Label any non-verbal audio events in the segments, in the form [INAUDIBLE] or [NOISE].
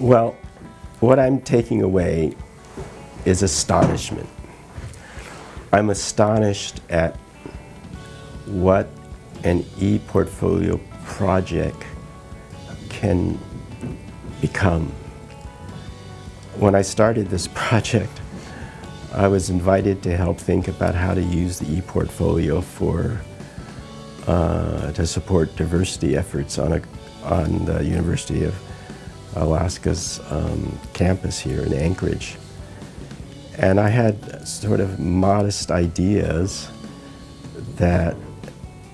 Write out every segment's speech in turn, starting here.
Well, what I'm taking away is astonishment. I'm astonished at what an e-portfolio project can become. When I started this [LAUGHS] project, I was invited to help think about how to use the e-portfolio for uh, to support diversity efforts on, a, on the University of Alaska's um, campus here in Anchorage. And I had sort of modest ideas that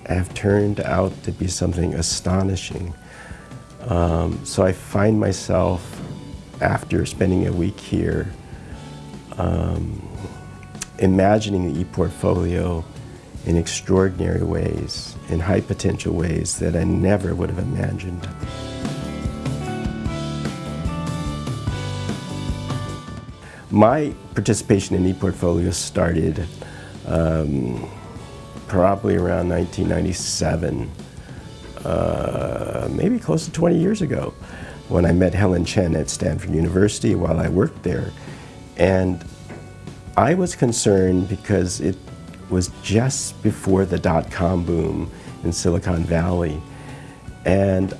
have turned out to be something astonishing. Um, so I find myself, after spending a week here, um, imagining the e-portfolio in extraordinary ways, in high potential ways that I never would have imagined. My participation in ePortfolio started um, probably around 1997, uh, maybe close to 20 years ago, when I met Helen Chen at Stanford University while I worked there. And I was concerned because it was just before the dot-com boom in Silicon Valley. And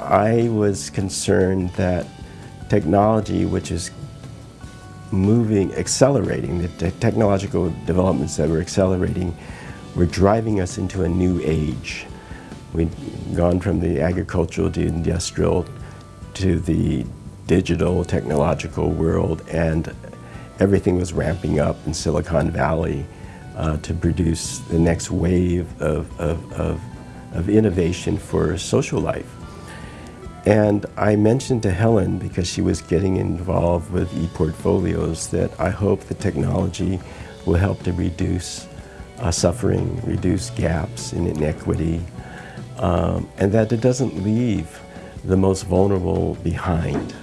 I was concerned that technology, which is moving, accelerating, the te technological developments that were accelerating were driving us into a new age. We'd gone from the agricultural to industrial to the digital technological world and everything was ramping up in Silicon Valley uh, to produce the next wave of, of, of, of innovation for social life. And I mentioned to Helen, because she was getting involved with e-portfolios, that I hope the technology will help to reduce uh, suffering, reduce gaps in inequity, um, and that it doesn't leave the most vulnerable behind.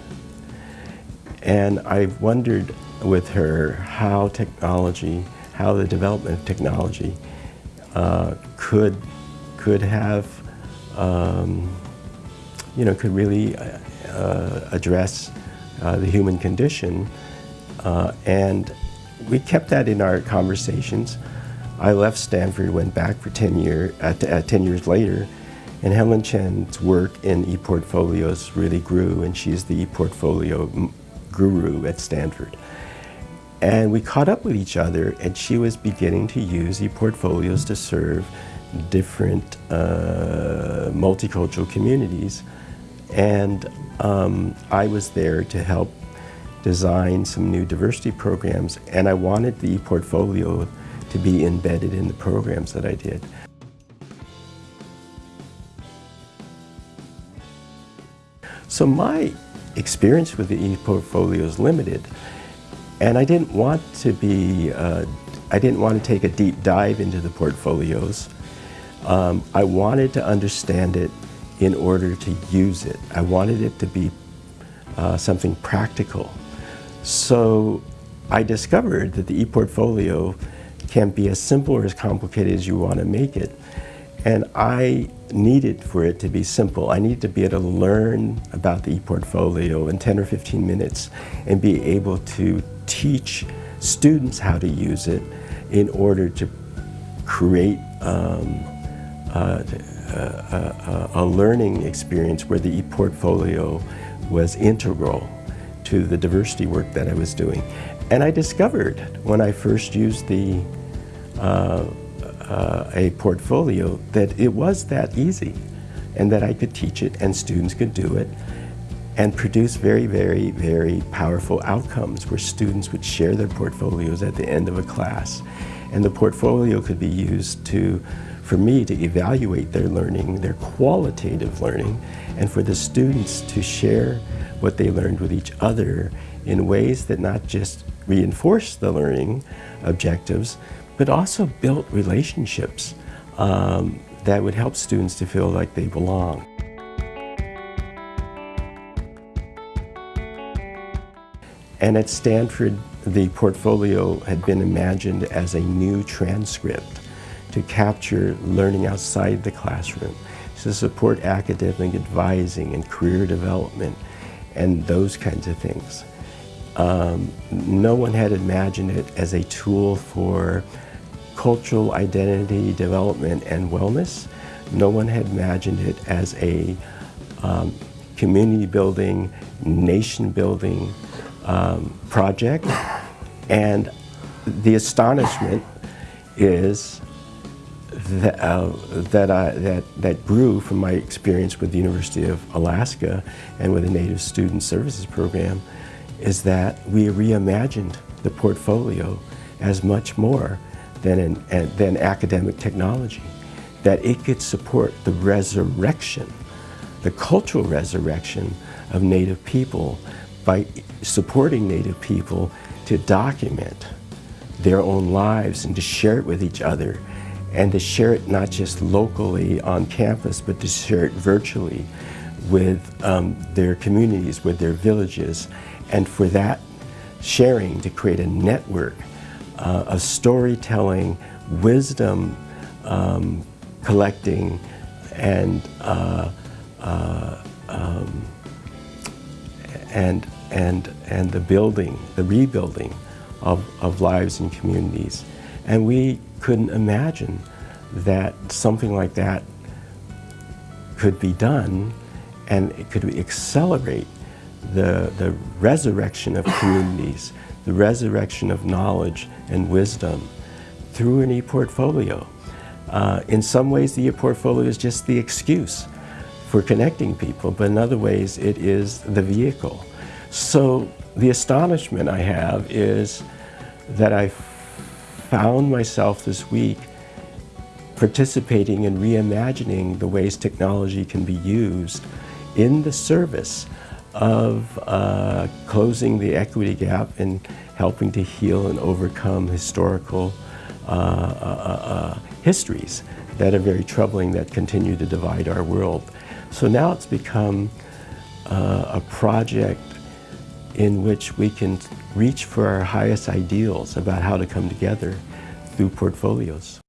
And I wondered with her how technology, how the development of technology uh, could, could have um, you know, could really uh, uh, address uh, the human condition. Uh, and we kept that in our conversations. I left Stanford, went back for 10, year, uh, 10 years later, and Helen Chen's work in ePortfolios really grew, and she's the ePortfolio guru at Stanford. And we caught up with each other, and she was beginning to use ePortfolios to serve different uh, multicultural communities. And um, I was there to help design some new diversity programs, and I wanted the portfolio to be embedded in the programs that I did. So my experience with the e-portfolio is limited, and I didn't want to be, uh, I didn't want to take a deep dive into the portfolios. Um, I wanted to understand it in order to use it. I wanted it to be uh, something practical. So I discovered that the ePortfolio can be as simple or as complicated as you want to make it. And I needed for it to be simple. I needed to be able to learn about the ePortfolio in 10 or 15 minutes and be able to teach students how to use it in order to create um, a, a, learning experience where the e-portfolio was integral to the diversity work that I was doing. And I discovered when I first used the uh, uh, a portfolio that it was that easy and that I could teach it and students could do it and produce very, very, very powerful outcomes where students would share their portfolios at the end of a class. And the portfolio could be used to for me to evaluate their learning, their qualitative learning, and for the students to share what they learned with each other in ways that not just reinforce the learning objectives, but also built relationships um, that would help students to feel like they belong. And at Stanford, the portfolio had been imagined as a new transcript to capture learning outside the classroom, to support academic advising and career development, and those kinds of things. Um, no one had imagined it as a tool for cultural identity development and wellness. No one had imagined it as a um, community building, nation building um, project. And the astonishment is that, uh, that, I, that, that grew from my experience with the University of Alaska and with the Native Student Services Program is that we reimagined the portfolio as much more than, an, than academic technology, that it could support the resurrection, the cultural resurrection of Native people by supporting Native people to document their own lives and to share it with each other and to share it not just locally on campus, but to share it virtually with um, their communities, with their villages, and for that sharing to create a network uh, of storytelling, wisdom um, collecting, and uh, uh, um, and and and the building, the rebuilding of, of lives and communities. And we couldn't imagine that something like that could be done and it could accelerate the, the resurrection of communities, the resurrection of knowledge and wisdom through an e-portfolio. Uh, in some ways, the e-portfolio is just the excuse for connecting people, but in other ways, it is the vehicle. So the astonishment I have is that I found myself this week participating in reimagining the ways technology can be used in the service of uh, closing the equity gap and helping to heal and overcome historical uh, uh, uh histories that are very troubling that continue to divide our world. So now it's become uh, a project in which we can reach for our highest ideals about how to come together through portfolios.